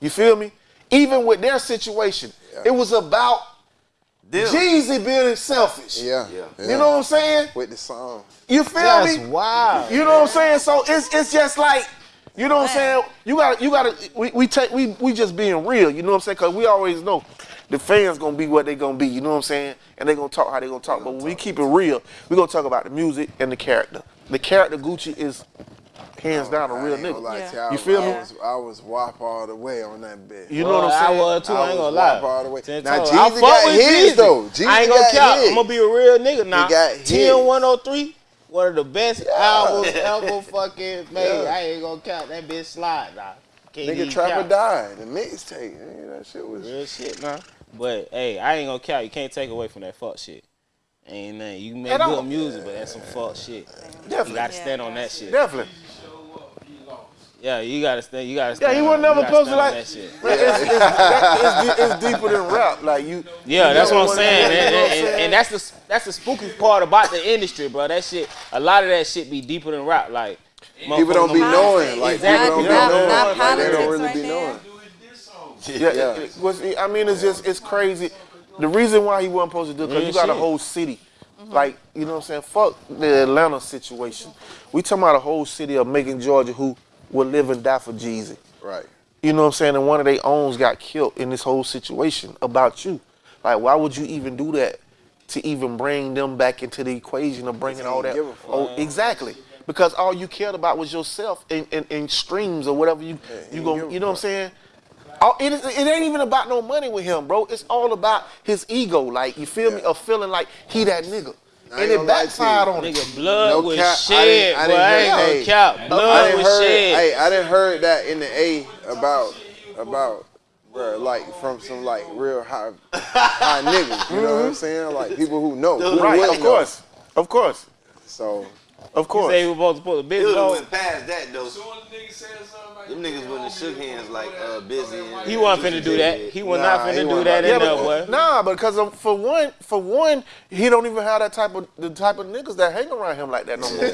You feel me? Even with their situation, Yeah. it was about Them. Jeezy being selfish. Yeah. Yeah. You know what I'm saying? With the song. You feel That's me? wild. You know what I'm saying? So it's it's just like, you know what I'm saying? You gotta you gotta we, we take we we just being real, you know what I'm saying? Cause we always know the fans gonna be what they gonna be, you know what I'm saying? And they gonna talk how they gonna talk. But when we keep it real, we gonna talk about the music and the character. The character Gucci is hands down a I real nigga. lie Yeah. to you. I, You feel I me? Was, I was wop all the way on that bit. You know what I'm saying? I was too. I, I ain't gonna lie. all the way. Ten Now, toes. Jeezy I fuck got with his, Jeezy. though. Jeezy I ain't gonna count. I'm gonna be a real nigga now. got his. 10103, one of the best albums ever fucking made. Yeah. I ain't gonna count that bitch slide now. Can't Nigga even Trapper count. died. The mixtape. nigga, That shit was. Real shit, man. But hey, I ain't gonna count. You can't take away from that fuck shit. Ain't nothing. You can make good music, but that's some fuck shit. You Definitely. gotta stand on that shit. Definitely. Yeah, you gotta stand. You gotta Yeah, stand. he on- was you never gotta supposed to stand like. that shit. It's, it's, that- it's, it's deeper than rap. Like you. Yeah, you that's what I'm saying, you and, know what I'm and, saying? and that's the that's the spooky part about the industry, bro. That shit, a lot of that shit be deeper than rap. Like People don't be knowing. Like, Exactly. people don't be Not- knowing. not Like, they don't really right be knowing. Yeah, Yeah. it- it was- I mean, it's just it's crazy. The reason why he wasn't supposed to do it because Real you got a whole city, mm-hmm. like you know what I'm saying. Fuck the Atlanta situation. We talking about a whole city of Macon, Georgia, who will live and die for Jeezy. Right. You know what I'm saying? And one of their owns got killed in this whole situation about you. Like, why would you even do that to even bring them back into the equation of bringing all that? give a fuck. Oh, exactly. Because all you cared about was yourself and, and, and streams or whatever you he you go. You know what I'm saying? All, it, is- it ain't even about no money with him, bro. It's all about his ego. Like you feel me? Yeah. Of feeling like he that nigga, and it gonna lie to you. backfired on him. Nigga, blood No was cap, I shed, didn't- I didn't I hear- ain't gonna hey, cap. I Blood didn't was heard. shed. Hey, I didn't heard that in the A about about bro, like from some like real high high niggas. You know what I'm mm-hmm. saying? Like people who know. Who Right, really of course, of course, So of You course. say we supposed to put a It bitch would have went past that though. Them niggas wouldn't have shook hands like uh, busy. And He wasn't finna do that. He was not Nah, he finna do that about in to there, do. Nah, because of, for one, for one, he don't even have that type of the type of niggas that hang around him like that no more.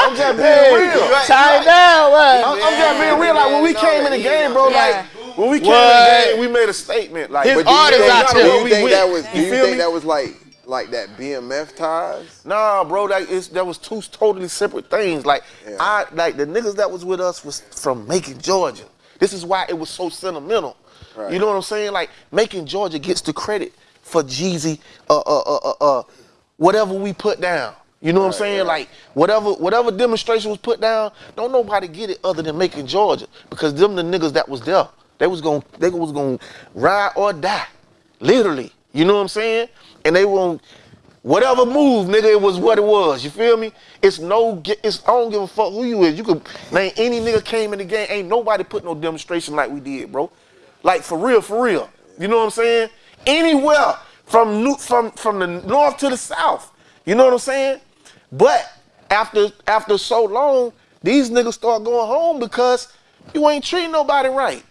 I'm just being real. Tie it down, I'm. I'm just being real. Like when we came in the game, bro. Yeah. Like when we came What? in the game, we made a statement. Like, His but do you artists think, out do you think went. that was do You you think that was like like that BMF ties? Nah, bro, that is that was two totally separate things. Like Yeah. I like the niggas that was with us was from Macon, Georgia. This is why it was so sentimental. Right. You know what I'm saying? Like Macon, Georgia gets the credit for Jeezy, uh, uh, uh, uh, uh, whatever we put down. You know what I'm saying? right. Like whatever whatever demonstration was put down, don't nobody get it other than Macon, Georgia, because them the niggas that was there. They was gonna they was gonna ride or die, literally. You know what I'm saying? And they won't. Whatever move, nigga, it was what it was. You feel me? It's no, it's I don't give a fuck who you is. You could name any nigga came in the game. Ain't nobody put no demonstration like we did, bro. Like for real, for real. You know what I'm saying? Anywhere from new, from from the north to the south. You know what I'm saying? But after after so long, these niggas start going home because you ain't treating nobody right.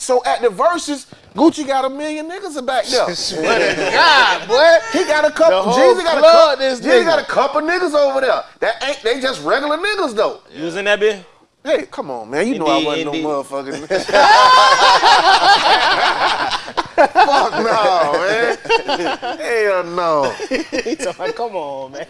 So at the Verzuz, Gucci got a million niggas back there. Swear to God, boy. He got a couple. The Jeezy got a couple. Jeezy got a couple niggas over there. That ain't they just regular niggas though. You was in that bitch? Hey, come on, man. You know I wasn't indeed. no motherfucking. Fuck no, man. Hell no. He told me, come on, man.